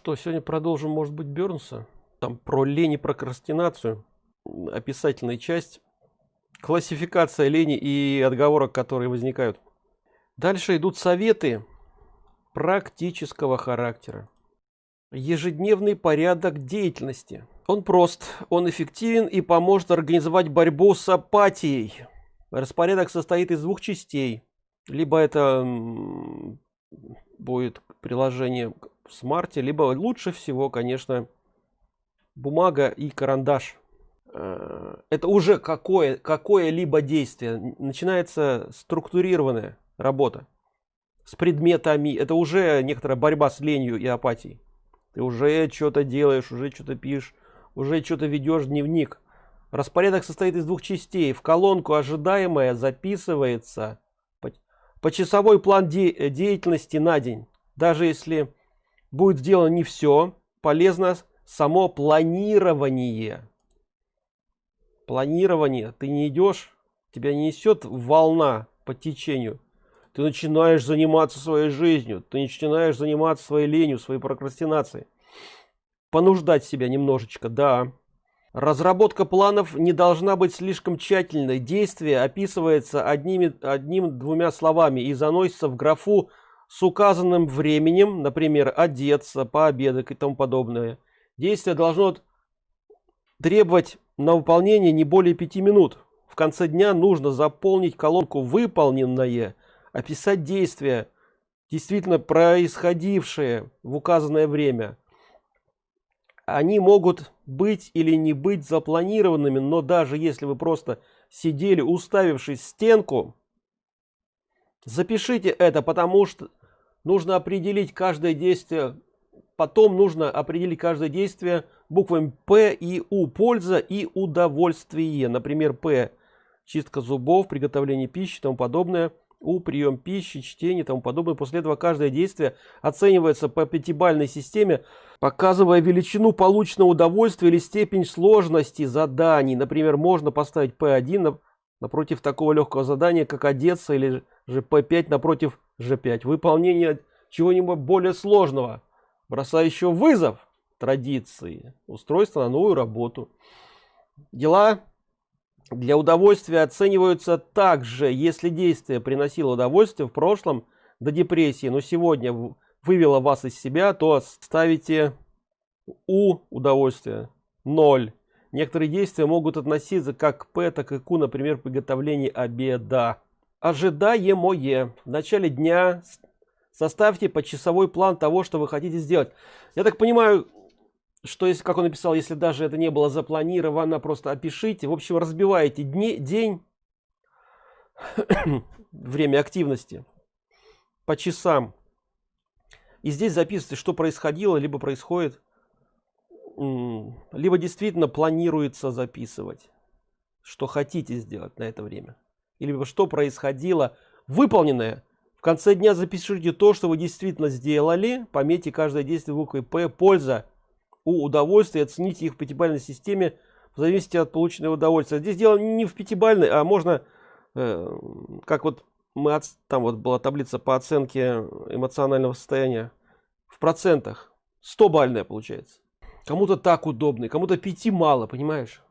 что, сегодня продолжим, может быть, Бернса. Там про лень и прокрастинацию. Описательная часть. Классификация лени и отговорок, которые возникают. Дальше идут советы практического характера. Ежедневный порядок деятельности. Он прост, он эффективен и поможет организовать борьбу с апатией. Распорядок состоит из двух частей. Либо это будет приложение в смарте, либо лучше всего, конечно, бумага и карандаш. Э, это уже какое какое-либо действие. Начинается структурированная работа с предметами. Это уже некоторая борьба с ленью и апатией. Ты уже что-то делаешь, уже что-то пишешь, уже что-то ведешь дневник. Распорядок состоит из двух частей. В колонку ожидаемое записывается почасовой план де деятельности на день. Даже если будет сделано не все, полезно само планирование. Планирование. Ты не идешь, тебя не несет волна по течению. Ты начинаешь заниматься своей жизнью, ты начинаешь заниматься своей ленью, своей прокрастинацией. Понуждать себя немножечко, да. Разработка планов не должна быть слишком тщательной. Действие описывается одними, одним-двумя словами и заносится в графу с указанным временем, например, одеться, пообедать и тому подобное. Действие должно требовать на выполнение не более пяти минут. В конце дня нужно заполнить колонку «Выполненное», описать действия, действительно происходившие в указанное время. Они могут быть или не быть запланированными, но даже если вы просто сидели, уставившись в стенку, запишите это, потому что нужно определить каждое действие потом нужно определить каждое действие буквами п и у польза и удовольствие. Например п чистка зубов приготовление пищи тому подобное. У прием пищи чтение тому подобное. После этого каждое действие оценивается по пятибалльной системе показывая величину полученного удовольствия или степень сложности заданий. Например можно поставить p1 напротив такого легкого задания как одеться или же p5 напротив g5 выполнение чего-нибудь более сложного. Бросающего вызов традиции. Устройство на новую работу. Дела для удовольствия оцениваются также если действие приносило удовольствие в прошлом до депрессии но сегодня вывело вас из себя то ставите у удовольствия 0 некоторые действия могут относиться как к п так и q например приготовление обеда. Ожидаемое в начале дня составьте почасовой план того что вы хотите сделать. Я так понимаю что если как он написал если даже это не было запланировано просто опишите. В общем разбиваете дни день время активности по часам. И здесь записывайте что происходило либо происходит либо действительно планируется записывать что хотите сделать на это время. Либо что происходило выполненное. В конце дня запишите то что вы действительно сделали. Пометьте каждое действие буквой п польза у удовольствия. Оцените их в пятибалльной системе в зависимости от полученного удовольствия. Здесь дело не в пятибалльной а можно э, как вот мы от, там вот была таблица по оценке эмоционального состояния в процентах. 100 бальная получается кому-то так удобный кому-то пяти мало понимаешь?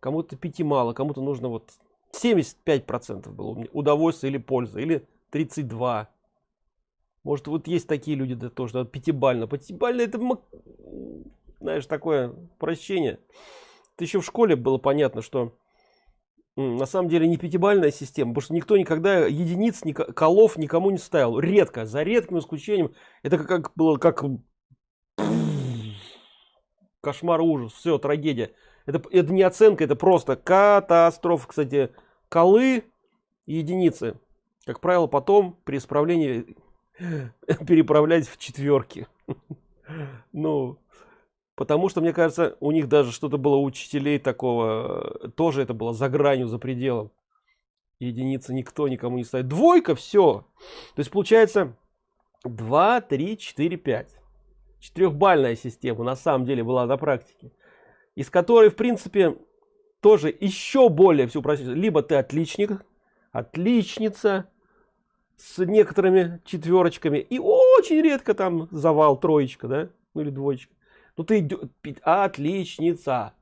Кому-то пяти мало кому-то нужно вот 75 процентов было удовольствие или польза или 32 может вот есть такие люди да тоже пятибально. Пятибально это знаешь такое прощение. Это еще в школе было понятно что на самом деле не пятибальная система потому что никто никогда единиц ни колов никому не ставил. Редко за редким исключением. Это как было как кошмар ужас все трагедия. Это это не оценка это просто катастрофа. Кстати колы единицы. Как правило потом при исправлении переправлять в четверки ну потому что мне кажется у них даже что-то было учителей такого тоже это было за гранью за пределом. Единицы никто никому не ставит. Двойка все то есть получается 2 3 4 5 четырехбальная система на самом деле была на практике из которой в принципе тоже еще более все упростить либо ты отличник отличница с некоторыми четверочками и очень редко там завал троечка да ну или двоечка. Ну ты отличница.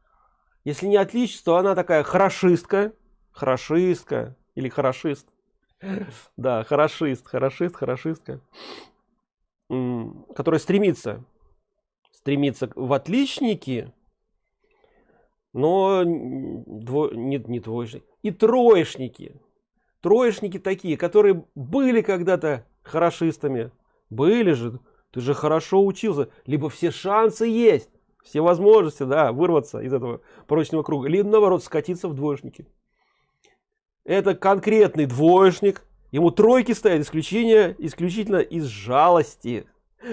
Если не отличница то она такая хорошистка хорошистка или хорошист. Да хорошист хорошист хорошистка которая стремится стремится в отличники но дво, нет не двоечник и троечники. Троечники такие которые были когда-то хорошистами были же ты же хорошо учился либо все шансы есть все возможности да вырваться из этого порочного круга либо наоборот скатиться в двоечники. Это конкретный двоечник ему тройки ставят исключение исключительно из жалости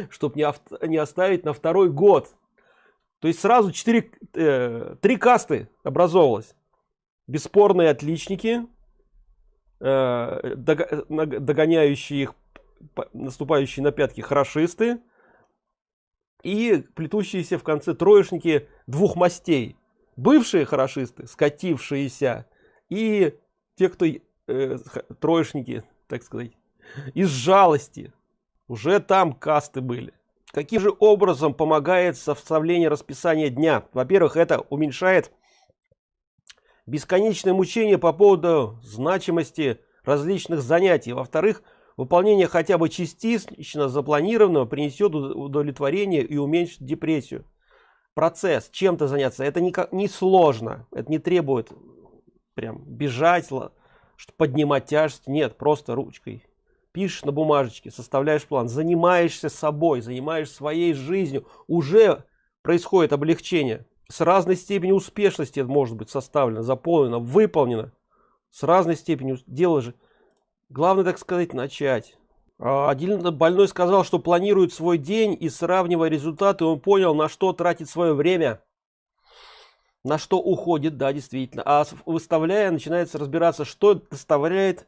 чтобы не, авто, не оставить на второй год. То есть сразу 4 э, касты образовалось. Бесспорные отличники э, догоняющие их наступающие на пятки хорошисты и плетущиеся в конце троечники двух мастей. Бывшие хорошисты скатившиеся и те кто э, троечники так сказать из жалости. Уже там касты были. Каким же образом помогает составление расписания дня? Во первых это уменьшает бесконечное мучение по поводу значимости различных занятий. Во вторых выполнение хотя бы частично запланированного принесет удовлетворение и уменьшит депрессию. Процесс. Чем-то заняться. Это никак не сложно это не требует прям бежать что поднимать тяжесть нет просто ручкой. Пишешь на бумажечке составляешь план занимаешься собой занимаешься своей жизнью. Уже происходит облегчение. С разной степенью успешности может быть составлено заполнено выполнено. С разной степенью дела же. Главное так сказать начать. А, один больной сказал что планирует свой день и сравнивая результаты он понял на что тратит свое время на что уходит да действительно. А выставляя начинается разбираться что доставляет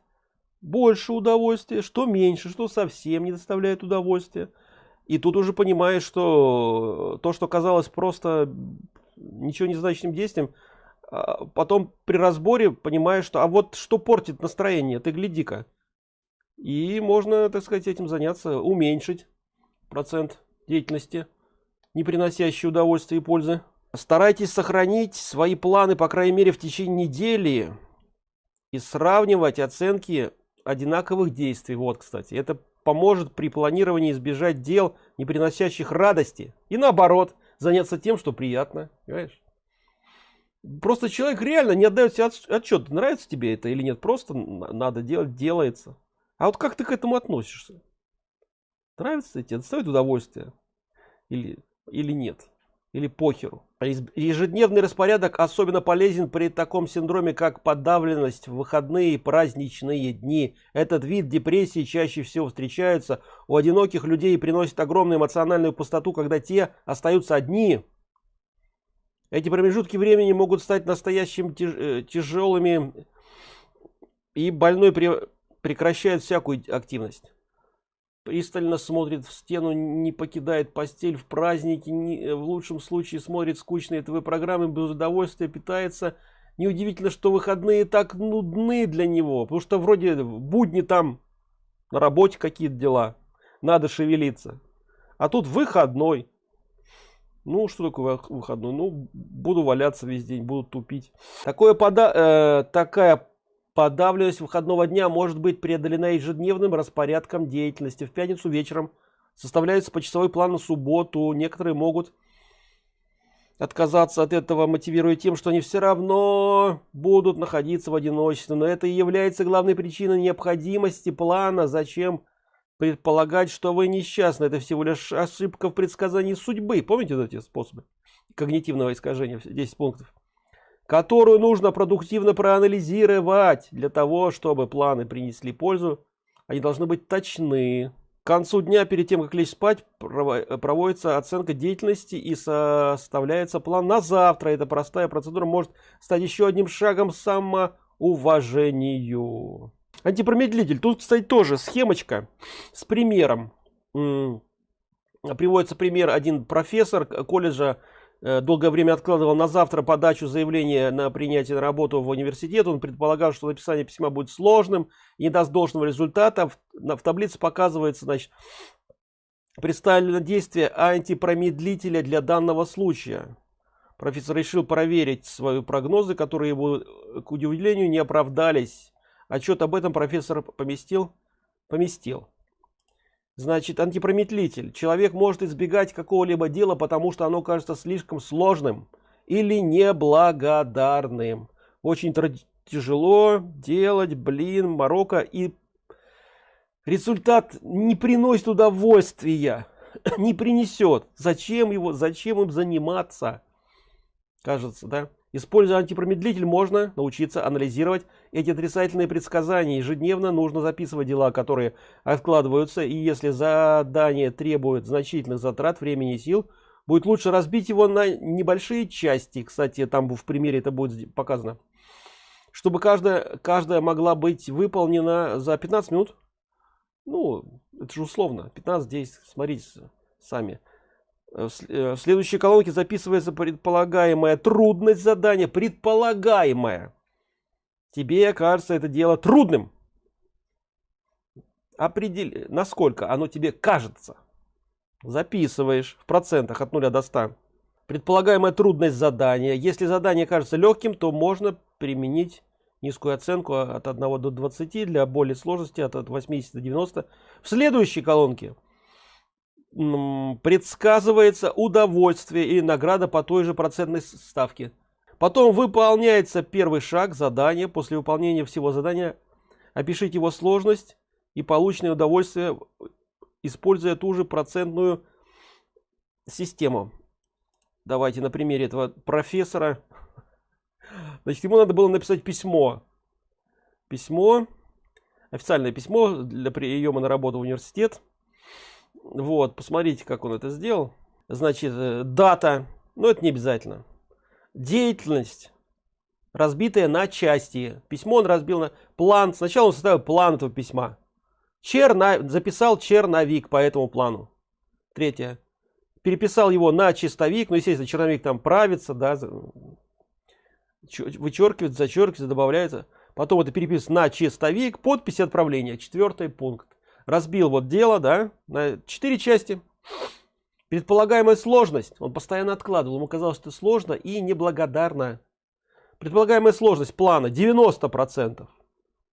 больше удовольствия что меньше что совсем не доставляет удовольствия. И тут уже понимаешь что то что казалось просто ничего не значащим действием а потом при разборе понимаешь что а вот что портит настроение ты гляди-ка. И можно так сказать этим заняться уменьшить процент деятельности не приносящий удовольствия и пользы старайтесь сохранить свои планы по крайней мере в течение недели и сравнивать оценки одинаковых действий. Вот кстати это поможет при планировании избежать дел не приносящих радости и наоборот заняться тем что приятно понимаешь? просто человек реально не отдает себе отчет нравится тебе это или нет просто надо делать делается. А вот как ты к этому относишься? Нравится тебе доставит удовольствие или или нет или похеру. А ежедневный распорядок особенно полезен при таком синдроме как подавленность в выходные и праздничные дни. Этот вид депрессии чаще всего встречается у одиноких людей и приносит огромную эмоциональную пустоту когда те остаются одни. Эти промежутки времени могут стать настоящим э, тяжелыми и больной прекращает всякую активность пристально смотрит в стену не покидает постель в праздники не, в лучшем случае смотрит скучные тв программы без удовольствия питается. Неудивительно что выходные так нудны для него потому что вроде будни там на работе какие-то дела надо шевелиться. А тут выходной. Ну что такое выходной? Ну буду валяться весь день буду тупить. Такое пода э, такая Подавленность выходного дня может быть преодолена ежедневным распорядком деятельности. В пятницу вечером составляется почасовой план на субботу. Некоторые могут отказаться от этого, мотивируя тем, что они все равно будут находиться в одиночестве. Но это и является главной причиной необходимости плана. Зачем предполагать, что вы несчастны? Это всего лишь ошибка в предсказании судьбы. Помните эти способы когнитивного искажения? 10 пунктов которую нужно продуктивно проанализировать для того, чтобы планы принесли пользу. Они должны быть точны. К концу дня, перед тем, как лечь спать, проводится оценка деятельности и составляется план на завтра. Эта простая процедура может стать еще одним шагом самоуважению. Антипромедлитель. Тут, кстати, тоже схемочка с примером. Приводится пример один профессор колледжа долгое время откладывал на завтра подачу заявления на принятие на работу в университет. Он предполагал, что написание письма будет сложным и не даст должного результата. В, в таблице показывается, значит, представлено действие антипромедлителя для данного случая. Профессор решил проверить свои прогнозы, которые его, к удивлению, не оправдались. Отчет об этом профессор поместил? Поместил. Значит, антипромедлитель. Человек может избегать какого-либо дела, потому что оно кажется слишком сложным или неблагодарным. Очень тяжело делать, блин, Марокко и результат не приносит удовольствия, не принесет. Зачем его, зачем им заниматься? Кажется, да? Используя антипромедлитель, можно научиться анализировать эти отрицательные предсказания. Ежедневно нужно записывать дела, которые откладываются. И если задание требует значительных затрат времени и сил, будет лучше разбить его на небольшие части. Кстати, там в примере это будет показано. Чтобы каждая, каждая могла быть выполнена за 15 минут. Ну, это же условно. 15-10, смотрите сами. Э, э, в следующей колонке записывается предполагаемая трудность задания. Предполагаемая. Тебе кажется это дело трудным. Определи, насколько оно тебе кажется. Записываешь в процентах от 0 до 100. Предполагаемая трудность задания. Если задание кажется легким, то можно применить низкую оценку от 1 до 20. Для более сложности от 80 до 90. В следующей колонке предсказывается удовольствие и награда по той же процентной ставке. Потом выполняется первый шаг задания. После выполнения всего задания опишите его сложность и полученное удовольствие, используя ту же процентную систему. Давайте на примере этого профессора. Значит, ему надо было написать письмо. Письмо, официальное письмо для приема на работу в университет. Вот, посмотрите, как он это сделал. Значит, э, дата, но это не обязательно. Деятельность, разбитая на части. Письмо он разбил на план. Сначала он составил план этого письма. Черна... Записал черновик по этому плану. Третье. Переписал его на чистовик. Ну, естественно, черновик там правится, да, вычеркивается, зачеркивается, добавляется. Потом это перепис на чистовик, подпись отправления. Четвертый пункт разбил вот дело, да, на четыре части. Предполагаемая сложность. Он постоянно откладывал. Ему казалось, что сложно и неблагодарно. Предполагаемая сложность плана 90%.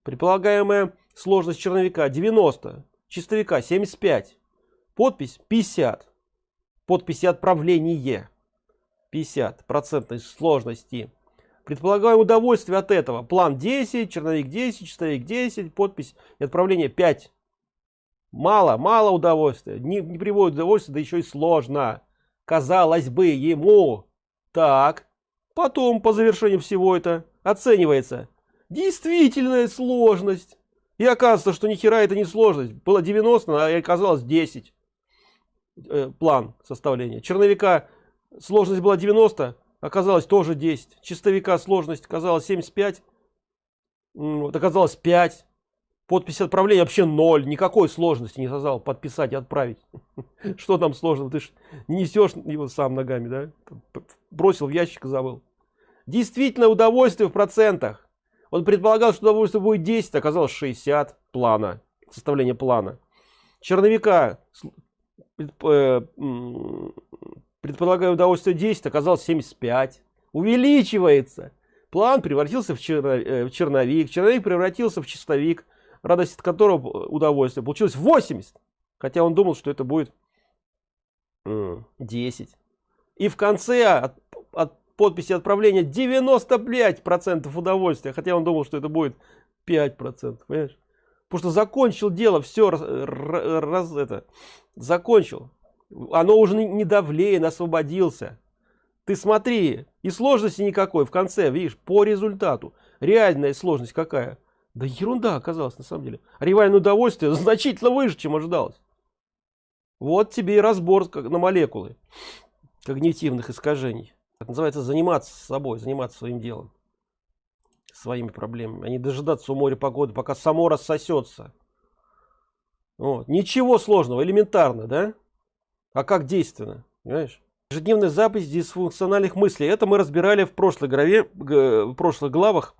Предполагаемая сложность черновика 90. Чистовика 75. Подпись 50. Подписи отправление 50 процентной сложности. Предполагаемое удовольствие от этого. План 10, черновик 10, чистовик 10, подпись и отправление 5. Мало, мало удовольствия. Не, не приводит удовольствия, да еще и сложно. Казалось бы, ему. Так. Потом, по завершению всего это, оценивается. Действительная сложность. И оказывается, что ни хера это не сложность. Было 90, а оказалось 10. Э, план составления. Черновика сложность была 90, оказалось тоже 10. Чистовика сложность оказалось 75. Вот, оказалось 5. Подпись отправления вообще ноль. Никакой сложности не создал подписать и отправить. Что там сложно? Ты ж несешь его сам ногами, да? Бросил в ящик и забыл. Действительно удовольствие в процентах. Он предполагал, что удовольствие будет 10, оказалось 60 плана. Составление плана. Черновика э, предполагаю удовольствие 10, оказалось 75. Увеличивается. План превратился в, э, черновик. Черновик превратился в чистовик радость от которого удовольствие получилось 80 хотя он думал что это будет 10 и в конце от, от подписи отправления 95 процентов удовольствия хотя он думал что это будет 5 процентов понимаешь? Потому что закончил дело все раз, раз это закончил. Оно уже не давлеен освободился. Ты смотри и сложности никакой в конце видишь по результату. Реальная сложность какая да ерунда оказалась на самом деле. Ревальное удовольствие значительно выше, чем ожидалось. Вот тебе и разбор на молекулы когнитивных искажений. Это называется заниматься собой, заниматься своим делом. Своими проблемами. А не дожидаться у моря погоды, пока само рассосется. Вот. Ничего сложного, элементарно, да? А как действенно, понимаешь? Ежедневная запись дисфункциональных мыслей. Это мы разбирали в прошлой главе, в прошлых главах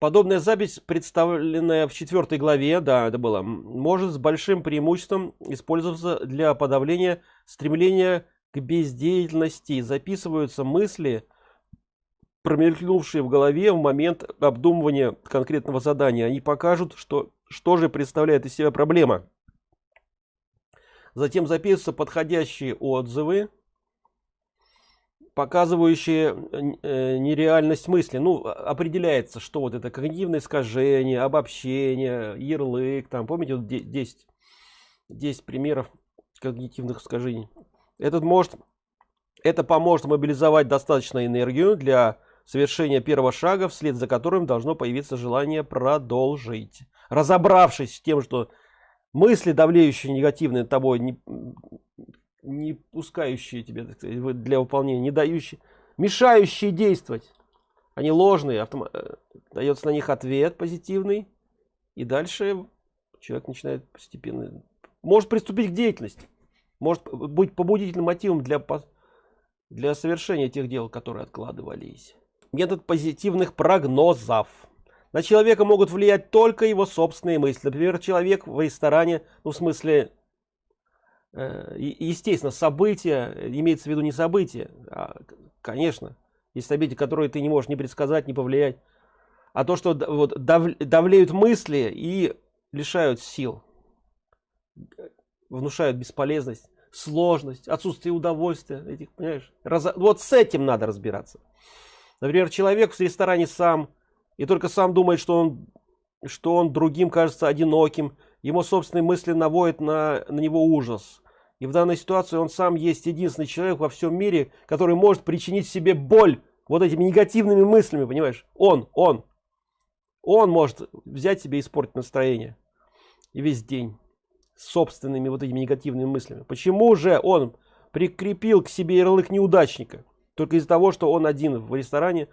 Подобная запись, представленная в четвертой главе, да, это было, может с большим преимуществом использоваться для подавления стремления к бездеятельности. Записываются мысли, промелькнувшие в голове в момент обдумывания конкретного задания. Они покажут, что, что же представляет из себя проблема. Затем записываются подходящие отзывы, показывающие э, нереальность мысли. Ну, определяется, что вот это когнитивное искажение, обобщение, ярлык, там, помните, вот 10, 10 примеров когнитивных искажений. Этот может, это поможет мобилизовать достаточно энергию для совершения первого шага, вслед за которым должно появиться желание продолжить. Разобравшись с тем, что мысли, давлеющие негативные тобой, не, не пускающие тебе сказать, для выполнения, не дающие, мешающие действовать. Они ложные, автом... Э, дается на них ответ позитивный. И дальше человек начинает постепенно, может приступить к деятельности. Может быть побудительным мотивом для, для совершения тех дел, которые откладывались. Метод позитивных прогнозов. На человека могут влиять только его собственные мысли. Например, человек в ресторане, ну в смысле естественно, события, имеется в виду не события, а, конечно, есть события, которые ты не можешь не предсказать, не повлиять, а то, что вот, дав, давлеют мысли и лишают сил, внушают бесполезность, сложность, отсутствие удовольствия, этих, понимаешь? Раз, вот с этим надо разбираться. Например, человек в ресторане сам, и только сам думает, что он, что он другим кажется одиноким, ему собственные мысли наводят на, на него ужас. И в данной ситуации он сам есть единственный человек во всем мире, который может причинить себе боль вот этими негативными мыслями, понимаешь? Он, он. Он может взять себе и испортить настроение. И весь день. Собственными вот этими негативными мыслями. Почему же он прикрепил к себе ярлык неудачника? Только из-за того, что он один в ресторане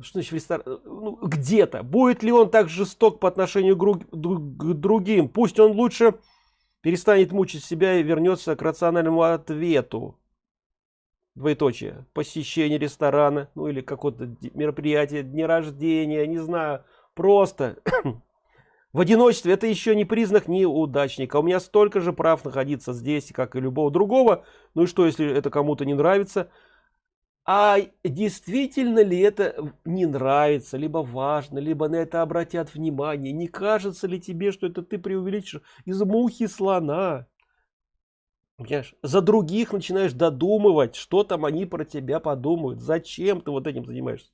что значит в ресторан? Ну, где-то. Будет ли он так жесток по отношению к другим? Пусть он лучше перестанет мучить себя и вернется к рациональному ответу. Двоеточие. Посещение ресторана, ну или какое-то мероприятие, дни рождения, не знаю. Просто в одиночестве это еще не признак неудачника. У меня столько же прав находиться здесь, как и любого другого. Ну и что, если это кому-то не нравится? А действительно ли это не нравится либо важно либо на это обратят внимание не кажется ли тебе что это ты преувеличишь из мухи слона Понимаешь? за других начинаешь додумывать что там они про тебя подумают зачем ты вот этим занимаешься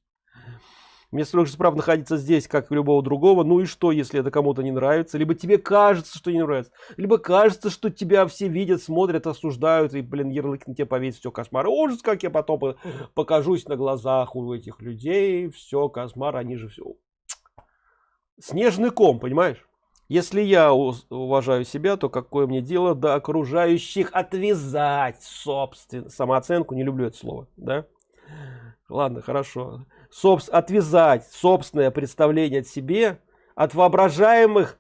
мне столько же прав находиться здесь, как и любого другого. Ну и что, если это кому-то не нравится? Либо тебе кажется, что не нравится. Либо кажется, что тебя все видят, смотрят, осуждают. И, блин, ярлык на тебя повесит. Все, кошмар. Ужас, как я потом покажусь на глазах у этих людей. Все, кошмар, они же все. Снежный ком, понимаешь? Если я уважаю себя, то какое мне дело до окружающих отвязать собственно самооценку? Не люблю это слово, да? Ладно, хорошо собс отвязать собственное представление от себе от воображаемых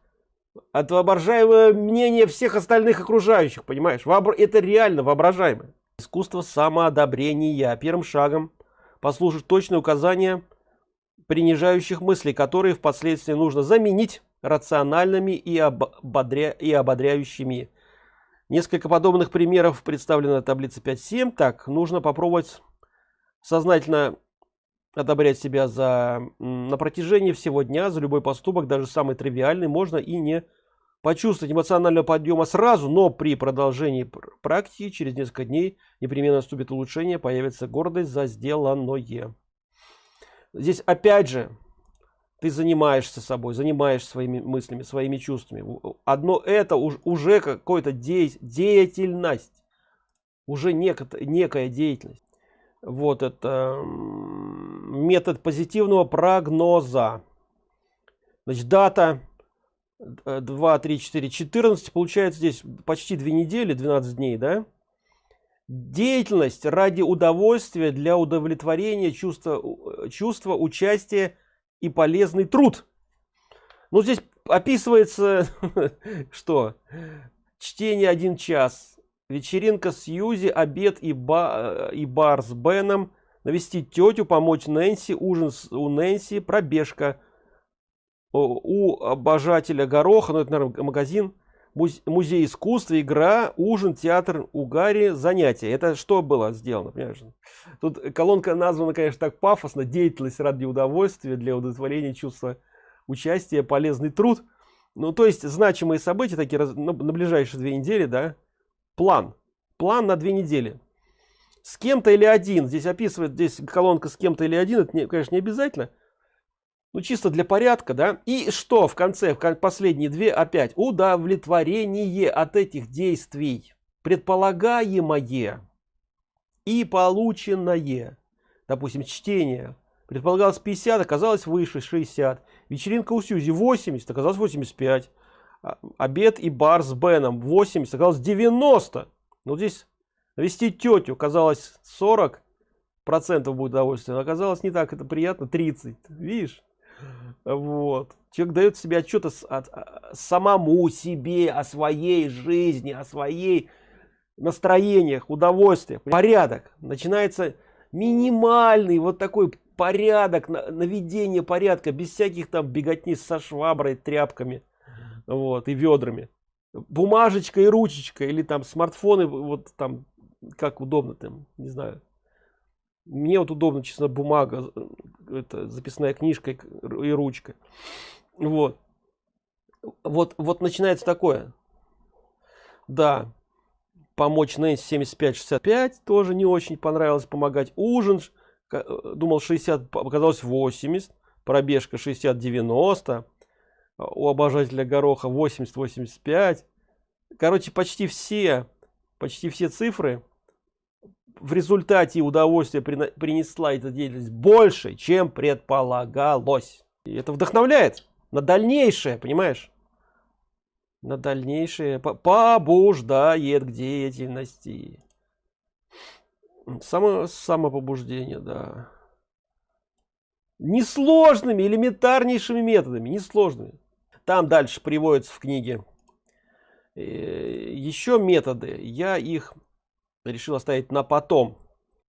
от воображаемого мнения всех остальных окружающих понимаешь? Вообр... это реально воображаемое. Искусство самоодобрения первым шагом послужит точное указание принижающих мыслей которые впоследствии нужно заменить рациональными и, ободря... и ободряющими. Несколько подобных примеров представлено в таблице 5.7 так нужно попробовать сознательно одобрять себя за на протяжении всего дня за любой поступок даже самый тривиальный можно и не почувствовать эмоционального подъема сразу но при продолжении практики через несколько дней непременно наступит улучшение появится гордость за сделанное. Здесь опять же ты занимаешься собой занимаешься своими мыслями своими чувствами. Одно это уже какой-то де деятельность уже некая, некая деятельность. Вот это метод позитивного прогноза. Значит дата 2 3 4 14 получается здесь почти две недели 12 дней да? Деятельность ради удовольствия для удовлетворения чувства чувства участия и полезный труд. Ну здесь описывается что? Чтение один час вечеринка с Юзи, обед и, ба, и бар с Беном, навестить тетю помочь нэнси ужин у нэнси пробежка. У обожателя гороха ну это наверное, магазин музей искусства игра ужин театр у гарри занятия. Это что было сделано понимаешь? тут колонка названа конечно так пафосно. Деятельность ради удовольствия для удовлетворения чувства участия полезный труд ну то есть значимые события такие ну, на ближайшие две недели да план. План на две недели с кем-то или один. Здесь описывает здесь колонка с кем-то или один это не, конечно не обязательно. Ну чисто для порядка да. И что в конце в последние две опять удовлетворение от этих действий предполагаемое и полученное. Допустим чтение. Предполагалось 50 оказалось выше 60 вечеринка у сьюзи 80 оказалось 85 а, обед и бар с беном 80 оказалось 90 ну здесь вести тетю казалось 40 процентов будет удовольствие но оказалось не так это приятно 30 видишь? Вот. Человек дает себе отчет о, о, о самому себе о своей жизни о своей настроениях удовольствиях. Порядок. Начинается минимальный вот такой порядок наведение порядка без всяких там беготни со шваброй тряпками вот и ведрами. Бумажечка и ручечка или там смартфоны вот там как удобно там не знаю. Мне вот удобно честно бумага это записная книжка и ручка. Вот. Вот вот начинается такое. Да помочь Нэнси 75 65 тоже не очень понравилось помогать. Ужин э, думал 60 оказалось 80 пробежка 60 90 у обожателя гороха 80 85 короче почти все почти все цифры в результате удовольствие принесла эта деятельность больше чем предполагалось. И это вдохновляет на дальнейшее понимаешь? На дальнейшее побуждает к деятельности. Само самопобуждение да. Несложными элементарнейшими методами несложными. Там дальше приводится в книге э, еще методы. Я их решил оставить на потом